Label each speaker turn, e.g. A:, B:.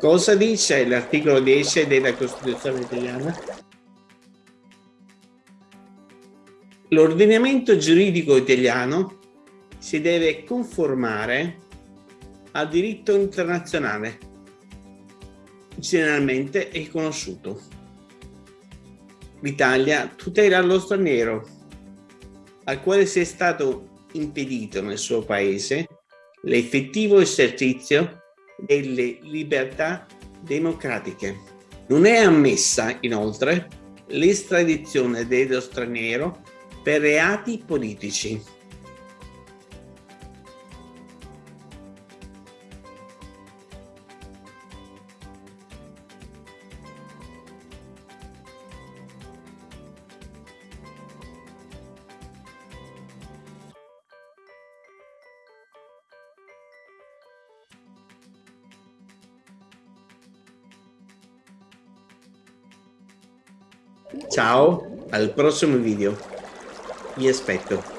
A: Cosa dice l'articolo 10 della Costituzione italiana? L'ordinamento giuridico italiano si deve conformare al diritto internazionale, generalmente riconosciuto. L'Italia tutela lo straniero, al quale sia stato impedito nel suo paese l'effettivo esercizio delle libertà democratiche. Non è ammessa, inoltre, l'estradizione dello straniero per reati politici. Ciao, al prossimo video. Vi aspetto.